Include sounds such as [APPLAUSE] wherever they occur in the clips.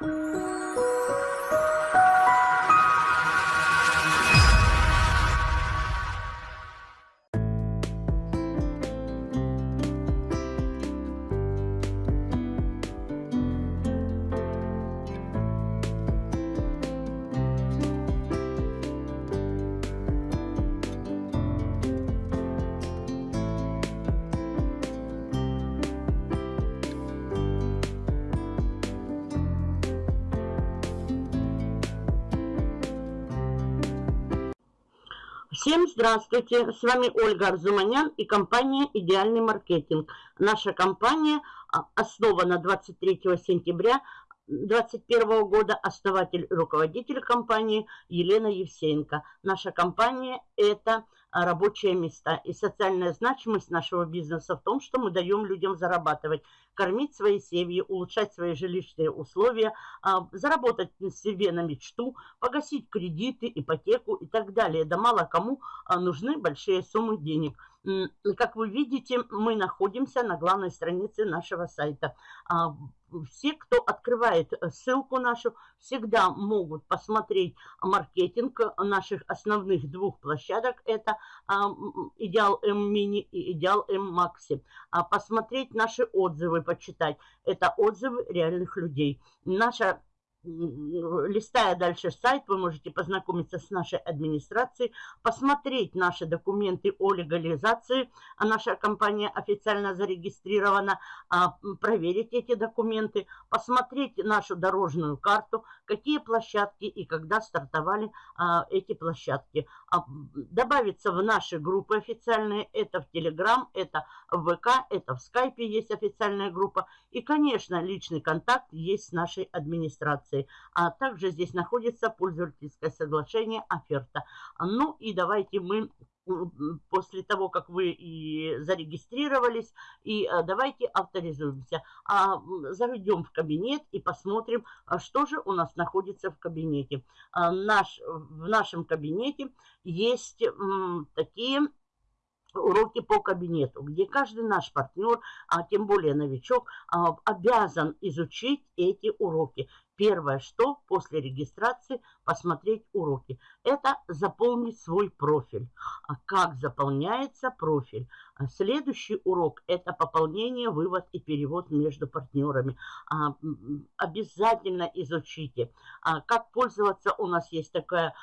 Música Всем здравствуйте! С вами Ольга Арзуманян и компания «Идеальный маркетинг». Наша компания а, основана 23 сентября 2021 года. Основатель руководитель компании Елена Евсеенко. Наша компания – это рабочие места. И социальная значимость нашего бизнеса в том, что мы даем людям зарабатывать, кормить свои семьи, улучшать свои жилищные условия, а, заработать себе на мечту, погасить кредиты, ипотеку и так далее. Да мало кому а, нужны большие суммы денег. Как вы видите, мы находимся на главной странице нашего сайта все, кто открывает э, ссылку нашу, всегда могут посмотреть маркетинг наших основных двух площадок. Это а, Идеал М Мини и М Макси. А посмотреть наши отзывы, почитать. Это отзывы реальных людей. Наша листая дальше сайт, вы можете познакомиться с нашей администрацией, посмотреть наши документы о легализации, а наша компания официально зарегистрирована, а, проверить эти документы, посмотреть нашу дорожную карту, какие площадки и когда стартовали а, эти площадки. А, добавиться в наши группы официальные, это в Телеграм, это в ВК, это в Скайпе есть официальная группа. И, конечно, личный контакт есть с нашей администрацией. А также здесь находится пользовательское соглашение, оферта. Ну и давайте мы после того, как вы и зарегистрировались, и э, давайте авторизуемся. А, заведем в кабинет и посмотрим, а что же у нас находится в кабинете. А, наш, в нашем кабинете есть такие уроки по кабинету, где каждый наш партнер, а тем более новичок, обязан изучить эти уроки. Первое, что после регистрации посмотреть уроки, это заполнить свой профиль. А как заполняется профиль? А следующий урок – это пополнение, вывод и перевод между партнерами. А, обязательно изучите. Как пользоваться? У нас есть такая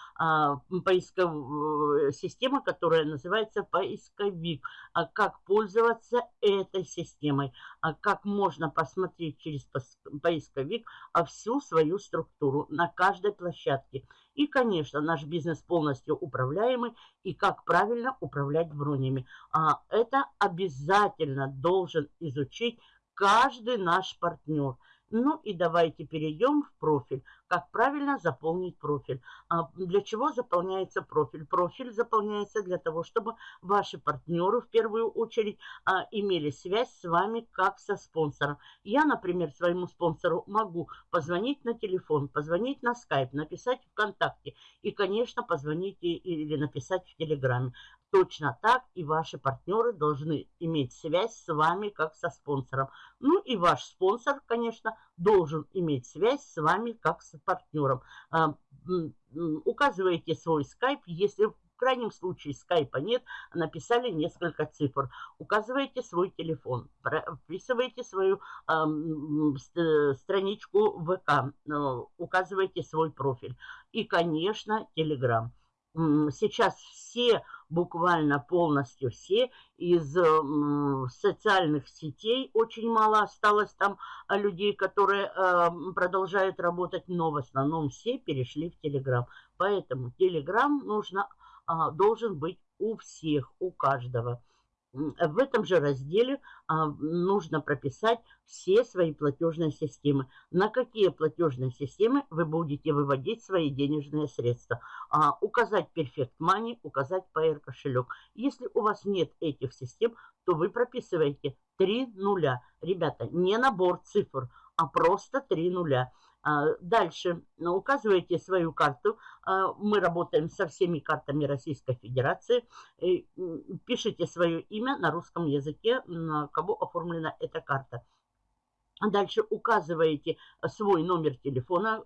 поисковая система, которая называется поисковик. Как пользоваться этой системой? Как можно посмотреть через поисковик всю свою структуру на каждой площадке. И, конечно, наш бизнес полностью управляемый и как правильно управлять бронями. А это обязательно должен изучить каждый наш партнер – ну и давайте перейдем в профиль. Как правильно заполнить профиль. А для чего заполняется профиль? Профиль заполняется для того, чтобы ваши партнеры в первую очередь а, имели связь с вами как со спонсором. Я, например, своему спонсору могу позвонить на телефон, позвонить на скайп, написать ВКонтакте и, конечно, позвонить или написать в Телеграме. Точно так и ваши партнеры должны иметь связь с вами как со спонсором. Ну и ваш спонсор, конечно, должен иметь связь с вами как с партнером. А, указываете свой скайп, если в крайнем случае скайпа нет, написали несколько цифр. Указываете свой телефон, вписываете свою э, страничку ВК, указываете свой профиль. И, конечно, Телеграм. Сейчас все буквально полностью все из социальных сетей. Очень мало осталось там а, людей, которые э, продолжают работать, но в основном все перешли в Телеграм. Поэтому Телеграм нужно, э, должен быть у всех, у каждого. В этом же разделе а, нужно прописать все свои платежные системы. На какие платежные системы вы будете выводить свои денежные средства. А, указать Perfect Money, указать PR кошелек. Если у вас нет этих систем, то вы прописываете 3 нуля. Ребята, не набор цифр, а просто 3 нуля. А, дальше ну, указываете свою карту. А, мы работаем со всеми картами Российской Федерации. Пишите свое имя на русском языке, на кого оформлена эта карта. Дальше указываете свой номер телефона,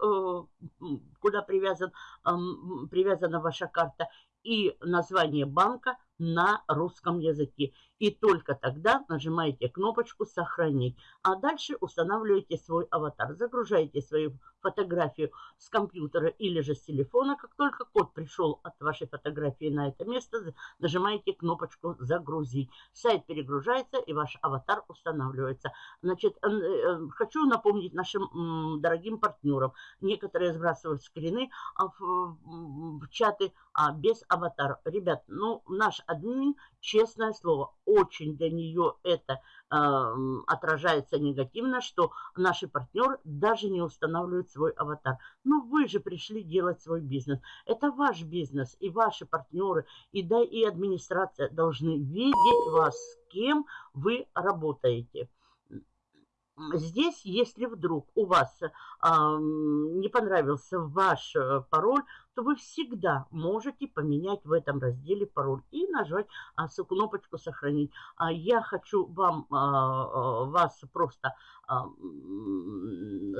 куда привязан, привязана ваша карта, и название банка на русском языке. И только тогда нажимаете кнопочку «Сохранить». А дальше устанавливаете свой аватар. Загружаете свою фотографию с компьютера или же с телефона. Как только код пришел от вашей фотографии на это место, нажимаете кнопочку «Загрузить». Сайт перегружается и ваш аватар устанавливается. Значит, э, хочу напомнить нашим дорогим партнерам. Некоторые сбрасывают скрины а, в чаты а без аватара. Ребят, ну, наш админ, честное слово, очень для нее это э, отражается негативно, что наши партнеры даже не устанавливают свой аватар. Ну, вы же пришли делать свой бизнес. Это ваш бизнес, и ваши партнеры, и, да, и администрация должны видеть вас, с кем вы работаете. Здесь, если вдруг у вас э, не понравился ваш э, пароль, то вы всегда можете поменять в этом разделе пароль и нажать а, кнопочку «Сохранить». А я хочу вам, а, а, вас просто а,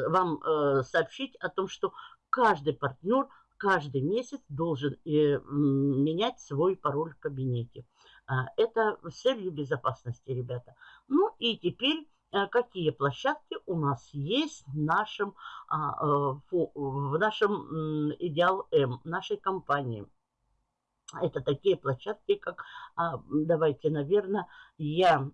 вам а, сообщить о том, что каждый партнер каждый месяц должен э, менять свой пароль в кабинете. А, это с целью безопасности, ребята. Ну и теперь Э, какие площадки у нас есть в нашем, а, э, в нашем Идеал М, нашей компании. Это такие площадки, как, а, давайте, наверное, я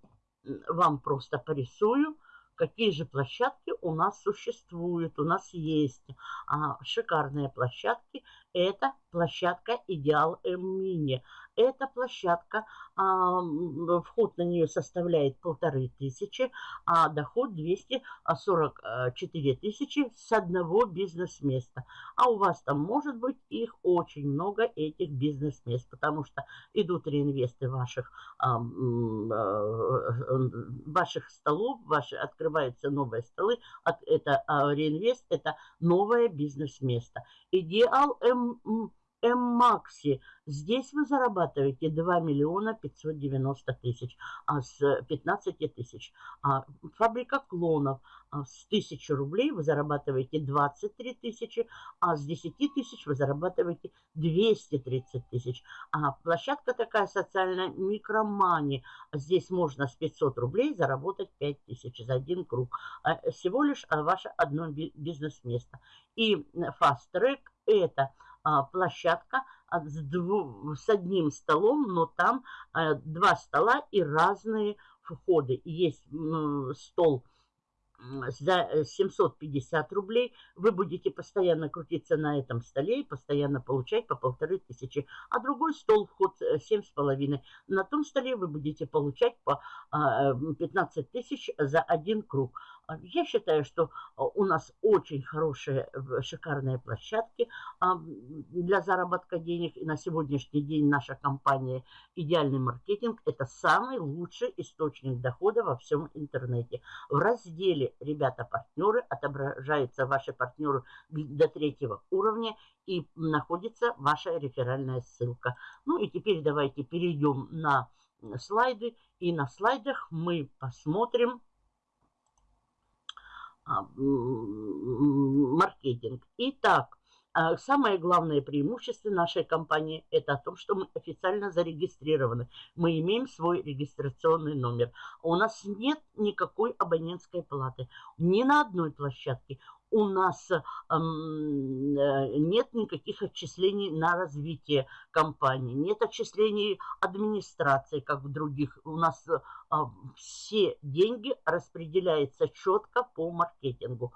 вам просто порисую, какие же площадки у нас существуют. У нас есть а, шикарные площадки. Это площадка Идеал М Мини. Эта площадка, а, вход на нее составляет полторы тысячи, а доход 244 тысячи с одного бизнес-места. А у вас там может быть их очень много, этих бизнес-мест, потому что идут реинвесты ваших, а, ваших столов, ваши, открываются новые столы. Это а, реинвест, это новое бизнес-место. Идеал М М-Макси. Здесь вы зарабатываете 2 миллиона 590 тысяч а с 15 тысяч. А фабрика клонов а с 1000 рублей вы зарабатываете 23 тысячи, а с 10 тысяч вы зарабатываете 230 тысяч. А площадка такая социальная микромани. Здесь можно с 500 рублей заработать 5 тысяч за один круг. А всего лишь ваше одно бизнес-место. И Fast Track это а, площадка а, с, дву, с одним столом, но там а, два стола и разные входы. Есть стол за 750 э, рублей вы будете постоянно крутиться на этом столе и постоянно получать по полторы тысячи. А другой стол вход 7,5. Э, на том столе вы будете получать по 15 э, тысяч за один круг. А, я считаю, что у нас очень хорошие, шикарные площадки а, для заработка денег. И на сегодняшний день наша компания «Идеальный маркетинг» – это самый лучший источник дохода во всем интернете. В разделе «Ребята-партнеры» отображаются ваши партнеры до третьего уровня и находится ваша реферальная ссылка. Ну и теперь давайте перейдем на слайды. И на слайдах мы посмотрим а, маркетинг. Итак, а, самое главное преимущество нашей компании – это о том, что мы официально зарегистрированы. Мы имеем свой регистрационный номер. У нас нет никакой абонентской платы ни на одной площадке у нас э, нет никаких отчислений на развитие компании, нет отчислений администрации, как в других. У нас э, все деньги распределяются четко по маркетингу.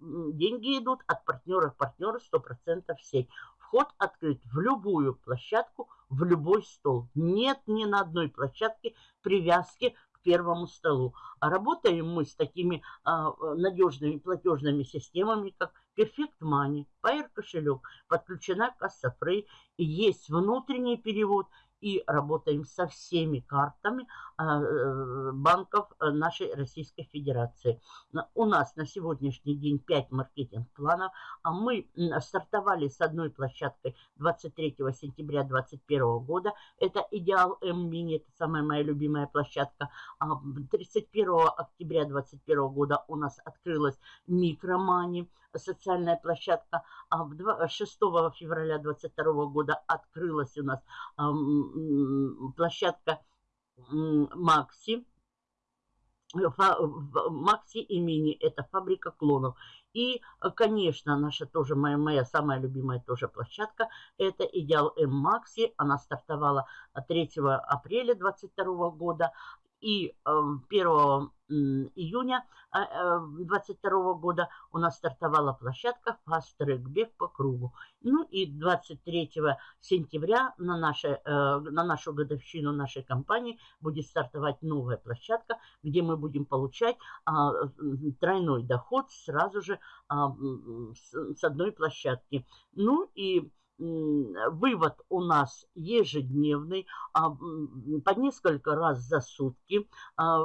Деньги идут от партнера к партнеру 100% сеть. Вход открыт в любую площадку, в любой стол. Нет ни на одной площадке привязки первому столу. А работаем мы с такими а, надежными платежными системами, как Perfect Money, Pair кошелек, подключена касса Free, есть внутренний перевод, и работаем со всеми картами, банков нашей Российской Федерации. У нас на сегодняшний день 5 маркетинг-планов, а мы стартовали с одной площадкой 23 сентября 2021 года. Это Идеал М-Мини, это самая моя любимая площадка. 31 а, октября 2021 года у нас открылась Микромани, социальная площадка. 6 а февраля 2022 года открылась у нас площадка Макси. Макси и Мини – это фабрика клонов. И, конечно, наша тоже, моя, моя самая любимая тоже площадка – это Идеал М Макси. Она стартовала 3 апреля 2022 года. И 1 эм, июня 2022 а, э, года у нас стартовала площадка Track Бег по кругу. Ну и 23 сентября на, наше, э, на нашу годовщину нашей компании будет стартовать новая площадка, где мы будем получать а, тройной доход сразу же а, с одной площадки. Ну и вывод у нас ежедневный, а, по несколько раз за сутки. А,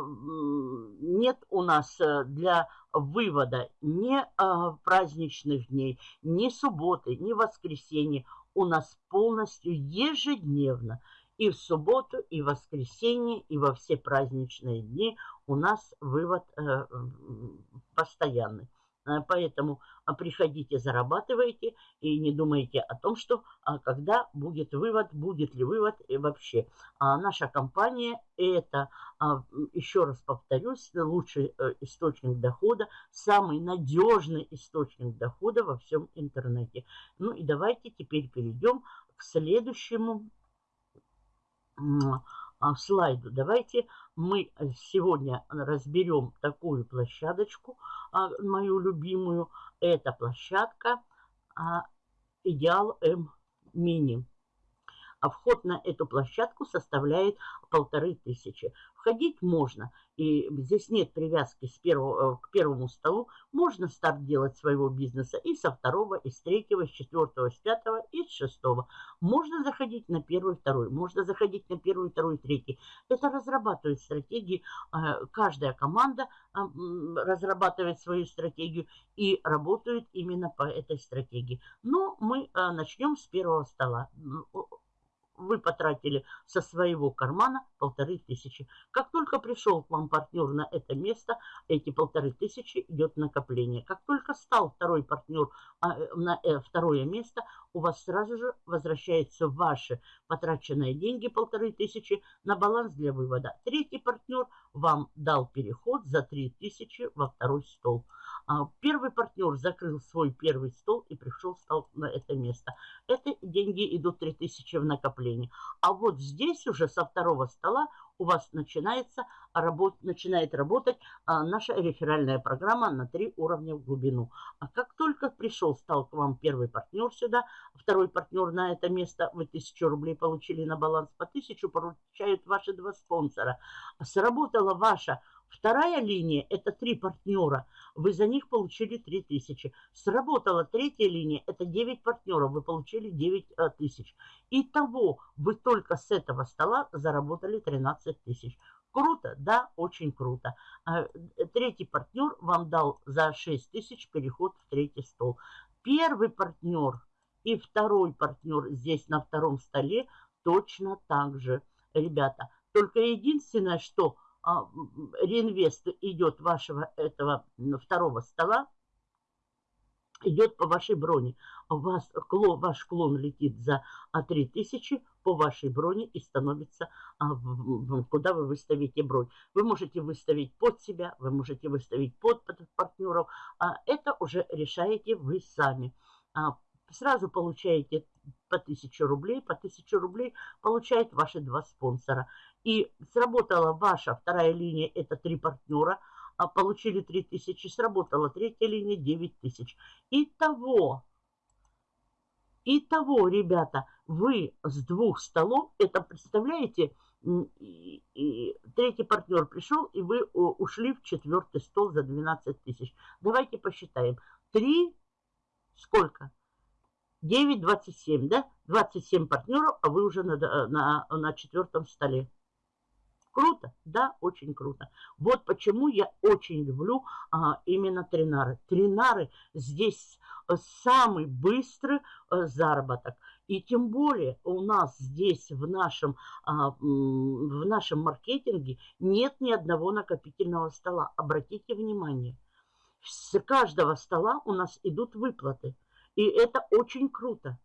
нет у нас э, для вывода ни а, праздничных дней, ни субботы, ни воскресенья. У нас полностью ежедневно и в субботу, и в воскресенье, и во все праздничные дни у нас вывод э, постоянный. Э, поэтому а, приходите, зарабатывайте и не думайте о том, что а, когда будет вывод, будет ли вывод и вообще. А наша компания это, еще раз повторюсь, лучший э, источник дохода, самый надежный источник дохода во всем интернете. Ну и давайте теперь перейдем к следующему слайду. Давайте мы сегодня разберем такую площадочку, а, мою любимую. Это площадка а, Идеал М Мини. А вход на эту площадку составляет полторы тысячи. Входить можно, и здесь нет привязки с первого, э, к первому столу. Можно старт делать своего бизнеса и со второго, и с третьего, и с четвертого, и с пятого, и с шестого. Можно заходить на первый, второй, можно заходить на первый, второй, третий. Это разрабатывает стратегии. Э, каждая команда э, разрабатывает свою стратегию и работает именно по этой стратегии. Но мы начнем с первого стола вы потратили со своего кармана полторы тысячи. Как только пришел к вам партнер на это место, эти полторы тысячи идет накопление. Как только стал второй партнер а, на э, второе место, у вас сразу же возвращаются ваши потраченные деньги, полторы тысячи, на баланс для вывода. Третий партнер вам дал переход за три тысячи во второй стол. А, первый партнер закрыл свой первый стол и пришел стал на это место. Это деньги идут 3000 в накопление. А вот здесь уже со второго стола у вас начинается работ, начинает работать а, наша реферальная программа на три уровня в глубину. А как только пришел, стал к вам первый партнер сюда, второй партнер на это место, вы тысячу рублей получили на баланс по тысячу, получают ваши два спонсора. Сработала ваша Вторая линия – это три партнера. Вы за них получили 3 тысячи. Сработала третья линия – это 9 партнеров. Вы получили 9 э. Итого вы только с этого стола заработали 13 тысяч. Круто? Да, очень круто. А, третий партнер вам дал за 6 тысяч переход в третий стол. Первый партнер и второй партнер здесь на втором столе точно так же. Ребята, только единственное, что реинвест идет вашего этого второго стола, идет по вашей броне. Вас клон, ваш клон летит за 3000 по вашей броне и становится, а, куда вы выставите бронь. Вы можете выставить под себя, вы можете выставить под партнеров. А это уже решаете вы сами. А, сразу получаете по 1000 рублей. По 1000 рублей получают ваши два спонсора. И сработала ваша вторая линия, это три партнера, а получили 3000, сработала третья линия 9000. Итого, итого, ребята, вы с двух столов, это представляете, и, и, третий партнер пришел, и вы ушли в четвертый стол за 12 тысяч. Давайте посчитаем. 3, сколько? 9, 27, да? 27 партнеров, а вы уже на, на, на четвертом столе. Круто? Да, очень круто. Вот почему я очень люблю а, именно тринары. Тринары здесь э, самый быстрый а, заработок. И тем более у нас здесь в нашем, а, в нашем маркетинге нет ни одного накопительного стола. Обратите внимание. С каждого стола у нас идут выплаты. И это очень круто.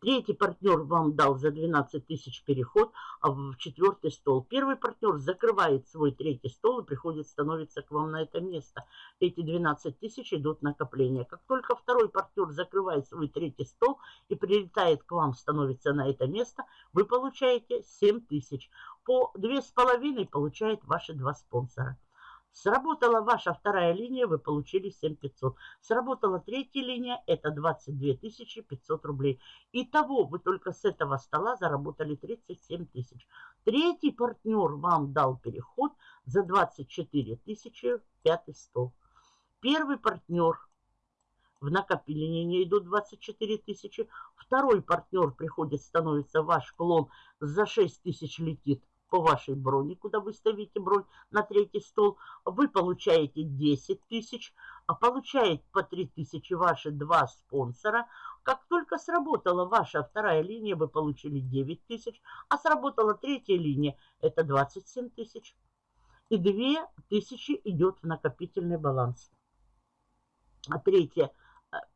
Третий партнер вам дал за 12 тысяч переход а в четвертый стол. Первый партнер закрывает свой третий стол и приходит, становится к вам на это место. Эти 12 тысяч идут накопления. Как только второй партнер закрывает свой третий стол и прилетает к вам, становится на это место, вы получаете 7 тысяч. По 2,5 получает ваши два спонсора. Сработала ваша вторая линия, вы получили 7500. Сработала третья линия, это 22 500 рублей. Итого вы только с этого стола заработали 37 тысяч. Третий партнер вам дал переход за 24 тысячи пятый стол. Первый партнер в накопление идут 24 тысячи. Второй партнер приходит, становится ваш клон, за 6 тысяч летит по вашей броне, куда вы ставите бронь на третий стол, вы получаете 10 тысяч, а получает по 3 тысячи ваши два спонсора. Как только сработала ваша вторая линия, вы получили 9 тысяч, а сработала третья линия, это 27 тысяч. И 2 тысячи идет в накопительный баланс. А Э,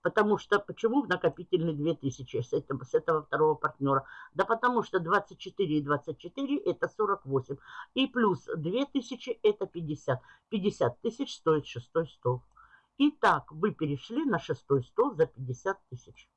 потому что, почему в накопительный 2000 с этого, с этого второго партнера? Да потому что 24 и 24 это 48. И плюс 2000 это 50. 50 тысяч стоит шестой стол. Итак, вы перешли на шестой стол за 50 тысяч.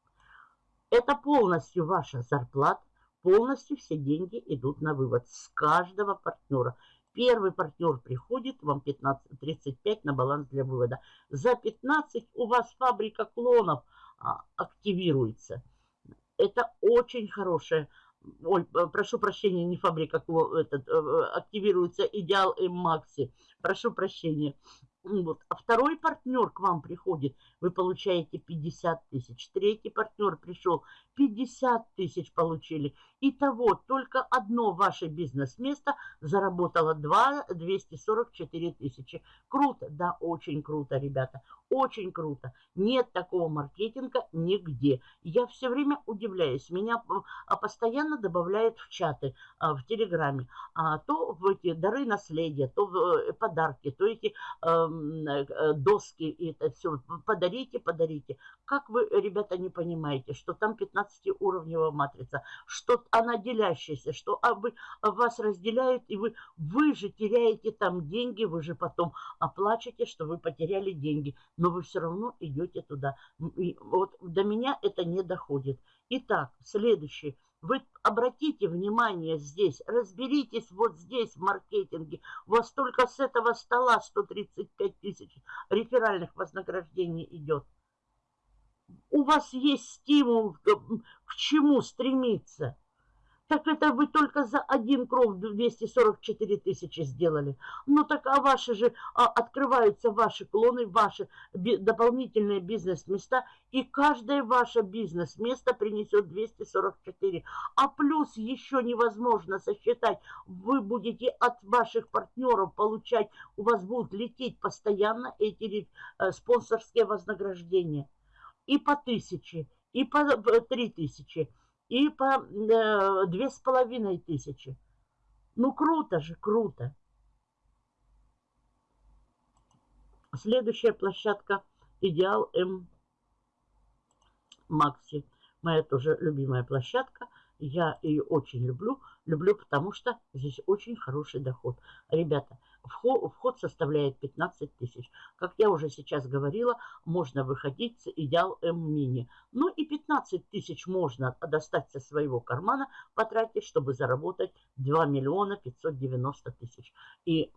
Это полностью ваша зарплата, полностью все деньги идут на вывод с каждого партнера. Первый партнер приходит, вам 15, 35 на баланс для вывода. За 15 у вас фабрика клонов а, активируется. Это очень хорошая Ой, прошу прощения, не фабрика, этот, э, активируется Идеал М Макси. Прошу прощения. Вот. А второй партнер к вам приходит, вы получаете 50 тысяч. Третий партнер пришел, 50 тысяч получили. Итого только одно ваше бизнес-место заработало 2, 244 тысячи. Круто? Да, очень круто, ребята. Очень круто. Нет такого маркетинга нигде. Я все время удивляюсь. Меня а, постоянно добавляют в чаты, а, в Телеграме. А, то в эти дары наследия, то в э, подарки, то эти Э, доски и это все. Подарите, подарите. Как вы, ребята, не понимаете, что там 15-уровневая матрица, что она делящаяся, что а вы, вас разделяют, и вы, вы же теряете там деньги, вы же потом оплачете, что вы потеряли деньги, но вы все равно идете туда. И вот до меня это не доходит. Итак, следующий вы обратите внимание здесь, разберитесь вот здесь в маркетинге. У вас только с этого стола 135 тысяч реферальных вознаграждений идет. У вас есть стимул к чему стремиться. Так это вы только за один крок 244 тысячи сделали. Ну так а ваши же, а, открываются ваши клоны, ваши би, дополнительные бизнес-места, и каждое ваше бизнес-место принесет 244. А плюс еще невозможно сосчитать, вы будете от ваших партнеров получать, у вас будут лететь постоянно эти э, спонсорские вознаграждения. И по тысяче, и по э, три тысячи и по э, две с половиной тысячи. Ну, круто же, круто. Следующая площадка Идеал М Макси. Моя тоже любимая площадка. Я ее очень люблю. Люблю, потому что здесь очень хороший доход. Ребята, вход, составляет 15 тысяч. Как я уже сейчас говорила, можно выходить с идеал М-мини. Ну и 15 тысяч можно достать со своего кармана, потратить, чтобы заработать 2 миллиона 590 тысяч. И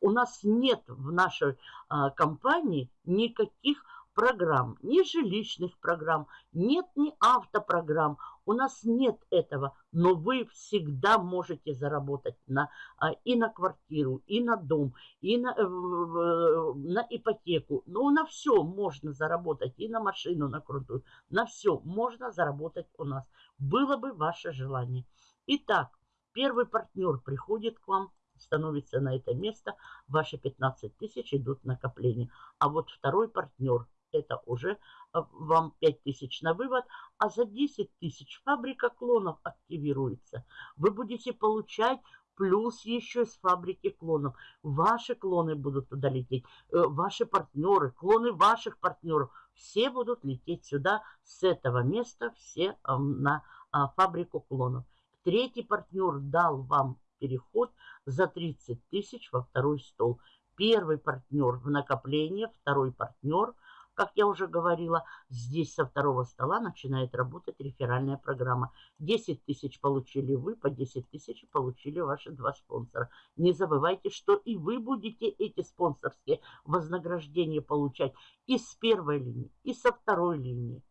у нас нет в нашей а, компании никаких программ, ни жилищных программ, нет ни автопрограмм. У нас нет этого, но вы всегда можете заработать на, а, и на квартиру, и на дом, и на, э, на ипотеку. Ну, на все можно заработать, и на машину, на крутую. На все можно заработать у нас. Было бы ваше желание. Итак, первый партнер приходит к вам, становится на это место, ваши 15 тысяч идут в накопление. А вот второй партнер, это уже а, вам 5 тысяч на вывод, а за 10 тысяч фабрика клонов активируется. Вы будете получать плюс еще с фабрики клонов. Ваши клоны будут туда лететь, э, ваши партнеры, клоны ваших партнеров, все будут лететь сюда с этого места, все на а, фабрику клонов. Третий партнер дал вам переход за 30 тысяч во второй стол. Первый партнер в накопление, второй партнер, как я уже говорила, здесь со второго стола начинает работать реферальная программа. 10 тысяч получили вы, по 10 тысяч получили ваши два спонсора. Не забывайте, что и вы будете эти спонсорские вознаграждения получать и с первой линии, и со второй линии.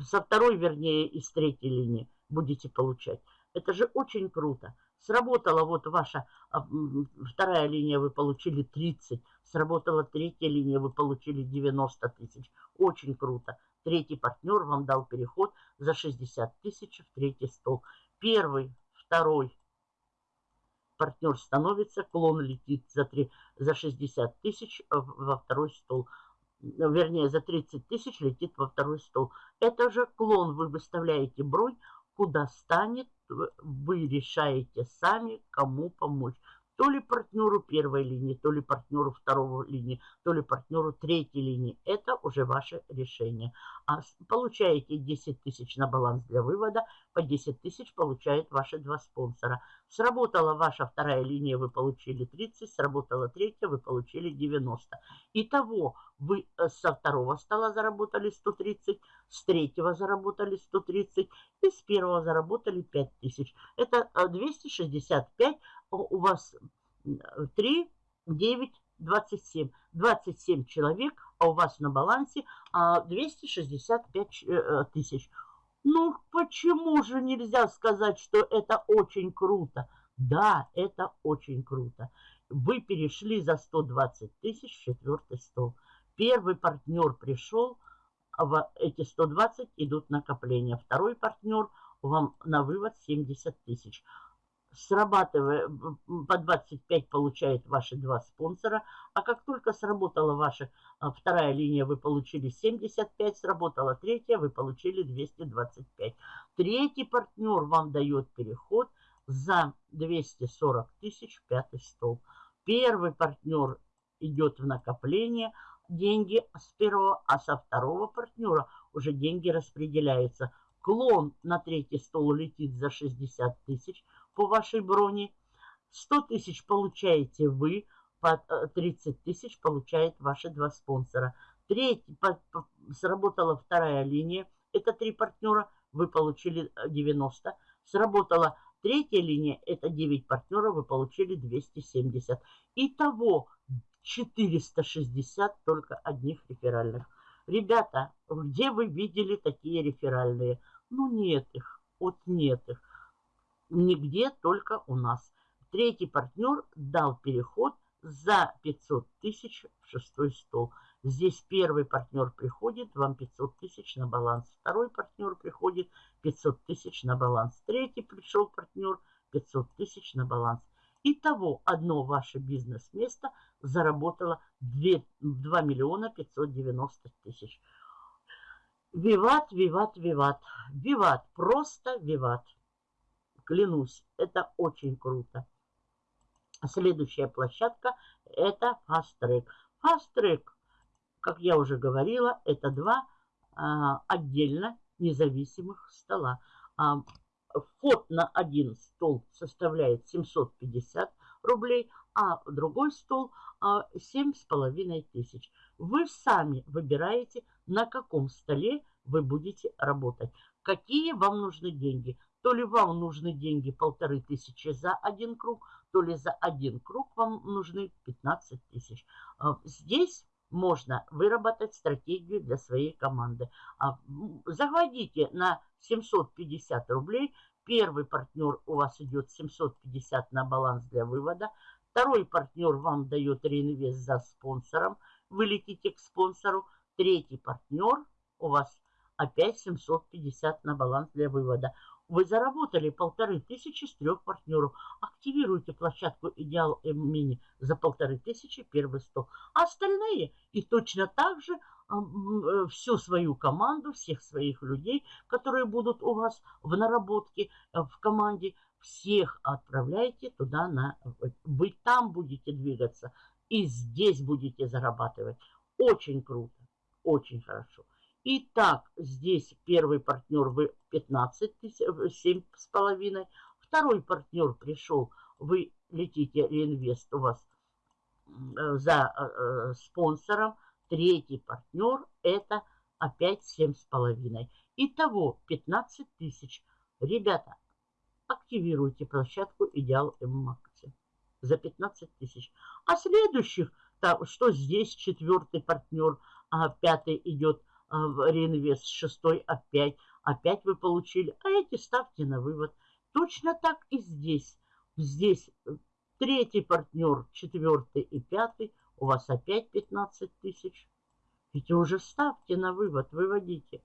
Со второй, вернее, и с третьей линии будете получать. Это же очень круто. Сработала вот ваша а, вторая линия, вы получили 30. Сработала третья линия, вы получили 90 тысяч. Очень круто. Третий партнер вам дал переход за 60 тысяч в третий стол. Первый, второй партнер становится, клон летит за, 3, за 60 тысяч во второй стол. Вернее, за 30 тысяч летит во второй стол. Это же клон, вы выставляете бронь, куда станет вы решаете сами, кому помочь. То ли партнеру первой линии, то ли партнеру второй линии, то ли партнеру третьей линии. Это уже ваше решение. А получаете 10 тысяч на баланс для вывода, по 10 тысяч получают ваши два спонсора. Сработала ваша вторая линия, вы получили 30, сработала третья, вы получили 90. Итого вы э, со второго стола заработали 130, с третьего заработали 130 и с первого заработали 5000. Это 265 э, у вас 3, 9, 27. 27 человек, а у вас на балансе 265 а, э, тысяч. Ну, почему же нельзя сказать, что это очень круто? Да, это очень круто. Вы перешли за 120 тысяч в четвертый стол. Первый партнер пришел, в эти 120 идут накопления. Второй партнер вам на вывод 70 тысяч срабатывая, по 25 получает ваши два спонсора, а как только сработала ваша а, вторая линия, вы получили 75, сработала третья, вы получили 225. Третий партнер вам дает переход за 240 тысяч пятый стол. Первый партнер идет в накопление, деньги с первого, а со второго партнера уже деньги распределяются. Клон на третий стол летит за 60 тысяч, по вашей броне. 100 тысяч получаете вы, по 30 э, тысяч получает ваши два спонсора. Третий, по, по, сработала вторая линия, это три партнера, вы получили 90. Э, сработала третья линия, это 9 партнеров, вы получили 270. Итого 460 только одних реферальных. Ребята, где вы видели такие реферальные? Ну нет их, вот нет их. Нигде, только у нас. Третий партнер дал переход за 500 тысяч в шестой стол. Здесь первый партнер приходит, вам 500 тысяч на баланс. Второй партнер приходит, 500 тысяч на баланс. Третий пришел партнер, 500 тысяч на баланс. Итого одно ваше бизнес-место заработало 2, 2 миллиона 590 тысяч. Виват, виват, виват. Виват, просто виват. Клянусь, это очень круто. Следующая площадка это Fast Track. Fast Track, как я уже говорила, это два а, отдельно независимых стола. А, вход на один стол составляет 750 рублей, а другой стол а, 7,5 тысяч. Вы сами выбираете, на каком столе вы будете работать. Какие вам нужны деньги. То ли вам нужны деньги полторы тысячи за один круг, то ли за один круг вам нужны 15 тысяч. А, здесь можно выработать стратегию для своей команды. А, Заводите на 750 рублей. Первый партнер у вас идет 750 на баланс для вывода. Второй партнер вам дает реинвест за спонсором. Вы летите к спонсору. Третий партнер у вас опять 750 на баланс для вывода. Вы заработали полторы тысячи с трех партнеров. Активируйте площадку Идеал Мини за полторы тысячи первый стол. А остальные и точно так же э, всю свою команду, всех своих людей, которые будут у вас в наработке, э, в команде, всех отправляйте туда, на, вы там будете двигаться и здесь будете зарабатывать. Очень круто, очень хорошо. Итак, здесь первый партнер вы 15 тысяч, 7 с половиной. Второй партнер пришел, вы летите реинвест у вас э, за э, спонсором. Третий партнер это опять 7 с половиной. Итого 15 тысяч. Ребята, активируйте площадку Идеал М-Макси за 15 тысяч. А следующих, там, что здесь четвертый партнер, а пятый идет реинвест, шестой опять, опять вы получили, а эти ставьте на вывод. Точно так и здесь. Здесь э, третий партнер, четвертый и пятый, у вас опять 15 тысяч. Ведь уже ставьте на вывод, выводите.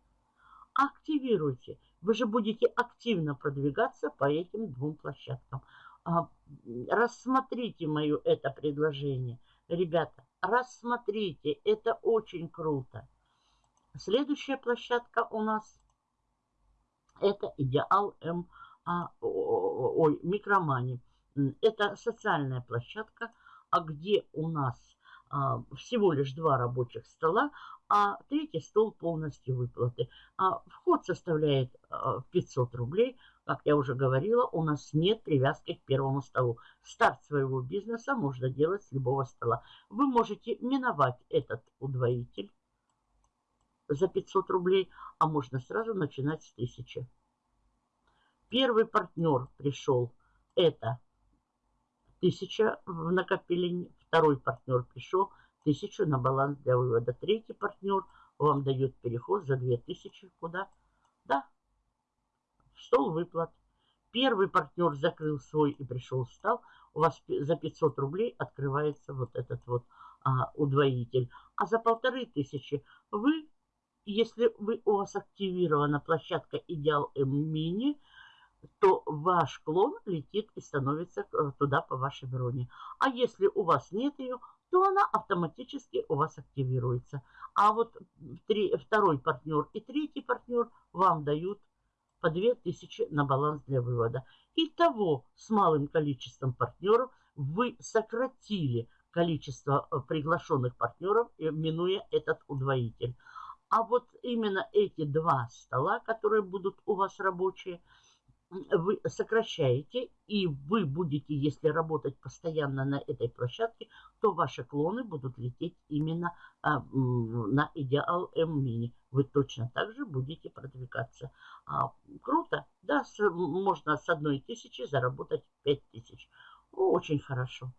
Активируйте. Вы же будете активно продвигаться по этим двум площадкам. А, рассмотрите мое это предложение. Ребята, рассмотрите, это очень круто. Следующая площадка у нас это Идеал М, а, ой, Микромани. Это социальная площадка, а где у нас а, всего лишь два рабочих стола, а третий стол полностью выплаты. А вход составляет а, 500 рублей. Как я уже говорила, у нас нет привязки к первому столу. Старт своего бизнеса можно делать с любого стола. Вы можете миновать этот удвоитель за 500 рублей, а можно сразу начинать с 1000. Первый партнер пришел, это 1000 в накопили, второй партнер пришел, 1000 на баланс для вывода. Третий партнер вам дает переход за 2000 куда? Да, в стол выплат. Первый партнер закрыл свой и пришел встал, у вас за 500 рублей открывается вот этот вот а, удвоитель. А за полторы тысячи вы если вы, у вас активирована площадка Идеал М-Мини, то ваш клон летит и становится э, туда по вашей броне. А если у вас нет ее, то она автоматически у вас активируется. А вот три, второй партнер и третий партнер вам дают по 2000 на баланс для вывода. Итого с малым количеством партнеров вы сократили количество э, приглашенных партнеров, минуя этот удвоитель. А вот именно эти два стола, которые будут у вас рабочие, вы сокращаете, и вы будете, если работать постоянно на этой площадке, то ваши клоны будут лететь именно а, на Идеал М-Мини. Вы точно так же будете продвигаться. А, круто, да, с, можно с одной тысячи заработать пять тысяч. Очень хорошо.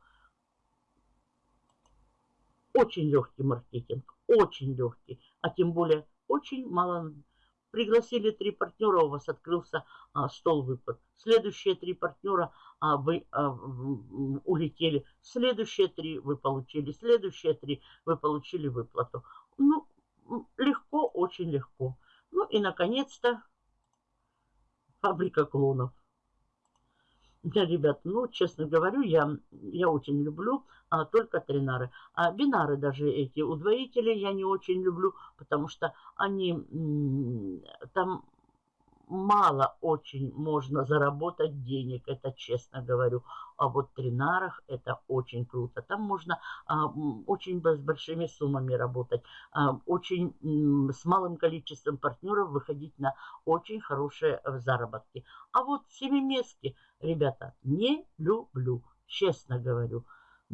Очень легкий маркетинг, очень легкий, а тем более очень мало. Пригласили три партнера, у вас открылся а, стол выплат. Следующие три партнера а, вы а, улетели. Следующие три вы получили. Следующие три вы получили выплату. Ну, легко, очень легко. Ну и, наконец-то, фабрика клонов. Да, ребят, ну, честно говорю, я, я очень люблю а, только тринары. А бинары даже эти удвоители я не очень люблю, потому что они там мало очень можно заработать денег, это честно говорю. А вот в тринарах это очень круто. Там можно а, очень с большими суммами работать, а, очень с малым количеством партнеров выходить на очень хорошие э, заработки. А вот семиместки, ребята, не люблю, честно говорю.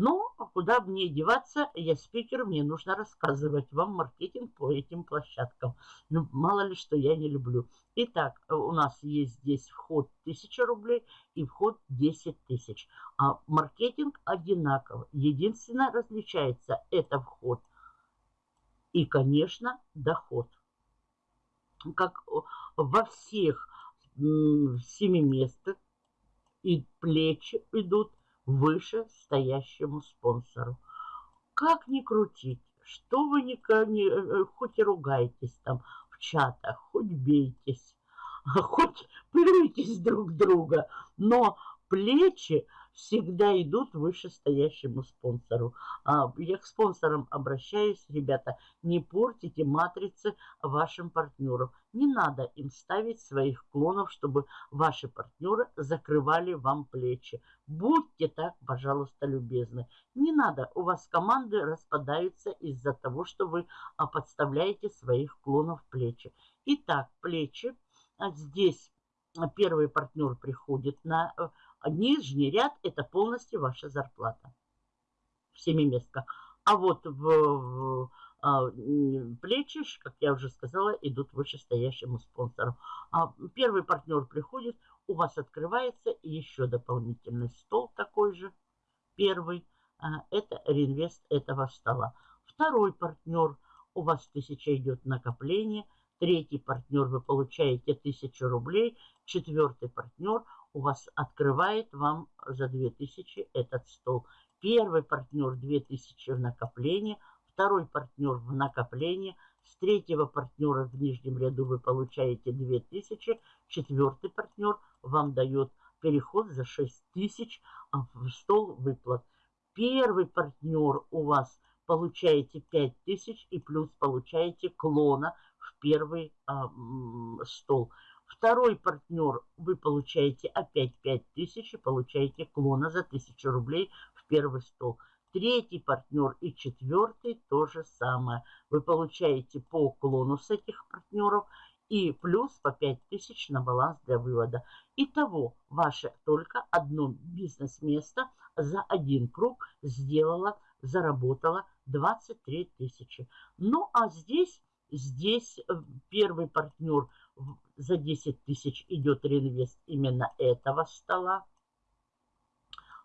Ну, а куда мне деваться, я спикер, мне нужно рассказывать вам маркетинг по этим площадкам. Ну, мало ли, что я не люблю. Итак, у нас есть здесь вход 1000 рублей и вход 10 тысяч. А маркетинг одинаковый. Единственное, различается это вход и, конечно, доход. Как во всех семиместах и плечи идут выше стоящему спонсору. Как ни крутить, что вы не, не э, хоть и ругаетесь там в чатах, хоть бейтесь, [LAUGHS] хоть плюйтесь друг друга, но плечи всегда идут вышестоящему спонсору. А, я к спонсорам обращаюсь, ребята, не портите матрицы вашим партнерам. Не надо им ставить своих клонов, чтобы ваши партнеры закрывали вам плечи. Будьте так, пожалуйста, любезны. Не надо, у вас команды распадаются из-за того, что вы а, подставляете своих клонов плечи. Итак, плечи. А здесь первый партнер приходит на э, нижний ряд – это полностью ваша зарплата в семиместках. А вот в, в а, плечи, как я уже сказала, идут вышестоящему спонсору. А первый партнер приходит, у вас открывается еще дополнительный стол такой же. Первый а, – это реинвест этого стола. Второй партнер – у вас тысяча идет накопление. Третий партнер – вы получаете тысячу рублей. Четвертый партнер – у вас открывает вам за 2000 этот стол. Первый партнер 2000 в накопление, второй партнер в накопление, с третьего партнера в нижнем ряду вы получаете 2000, четвертый партнер вам дает переход за 6000 а, в стол выплат. Первый партнер у вас получаете 5000 и плюс получаете клона в первый а, стол. Второй партнер вы получаете опять 5000 и получаете клона за 1000 рублей в первый стол. Третий партнер и четвертый то же самое. Вы получаете по клону с этих партнеров и плюс по 5000 на баланс для вывода. Итого, ваше только одно бизнес-место за один круг сделало, заработало 23 тысячи. Ну, а здесь, здесь э, первый партнер за 10 тысяч идет реинвест именно этого стола.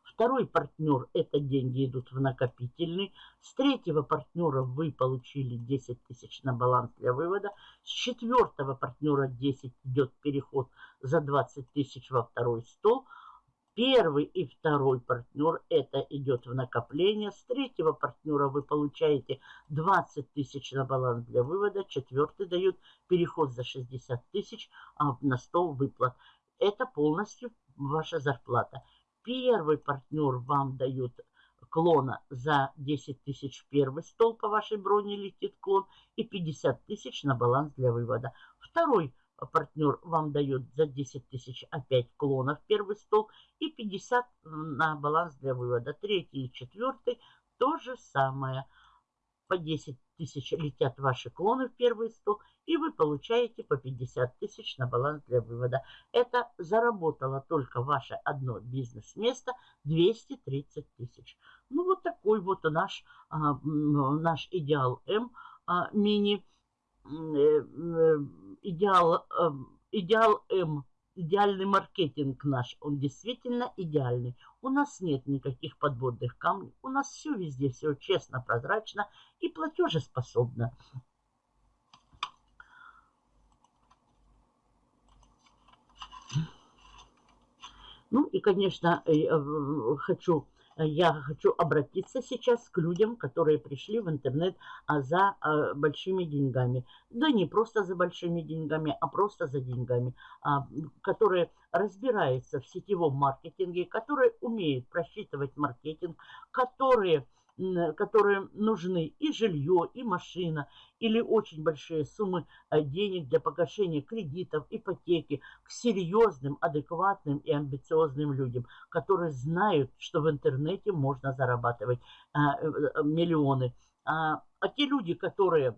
Второй партнер, это деньги идут в накопительный. С третьего партнера вы получили 10 тысяч на баланс для вывода. С четвертого партнера 10 идет переход за 20 тысяч во второй стол. Первый и второй партнер это идет в накопление. С третьего партнера вы получаете 20 тысяч на баланс для вывода. Четвертый дает переход за 60 тысяч а, на стол выплат. Это полностью ваша зарплата. Первый партнер вам дает клона за 10 тысяч первый стол по вашей броне летит клон и 50 тысяч на баланс для вывода. Второй партнер вам дает за 10 тысяч опять клонов первый стол и 50 на баланс для вывода. Третий и четвертый то же самое. По 10 тысяч летят ваши клоны в первый стол, и вы получаете по 50 тысяч на баланс для вывода. Это заработало только ваше одно бизнес-место 230 тысяч. Ну, вот такой вот наш, а, наш идеал М а, мини Э, э, идеал, эм, идеал М, идеальный маркетинг наш, он действительно идеальный. У нас нет никаких подводных камней, у нас все везде, все честно, прозрачно и платежеспособно. Ну и, конечно, э, хочу я хочу обратиться сейчас к людям, которые пришли в интернет а, за а, большими деньгами. Да не просто за большими деньгами, а просто за деньгами, а, которые разбираются в сетевом маркетинге, которые умеют просчитывать маркетинг, которые которые нужны и жилье, и машина, или очень большие суммы э, денег для погашения кредитов, ипотеки, к серьезным, адекватным и амбициозным людям, которые знают, что в интернете можно зарабатывать э, э, миллионы. А, а те люди, которые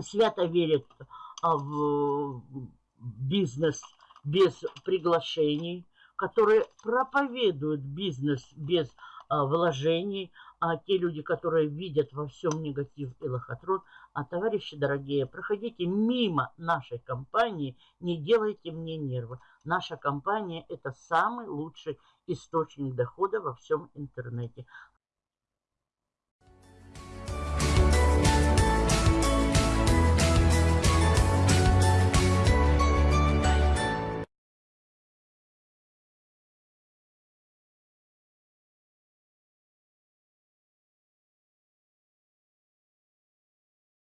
свято верят а, в бизнес без приглашений, которые проповедуют бизнес без вложений, а те люди, которые видят во всем негатив и лохотрон, а товарищи дорогие, проходите мимо нашей компании, не делайте мне нервы. Наша компания – это самый лучший источник дохода во всем интернете.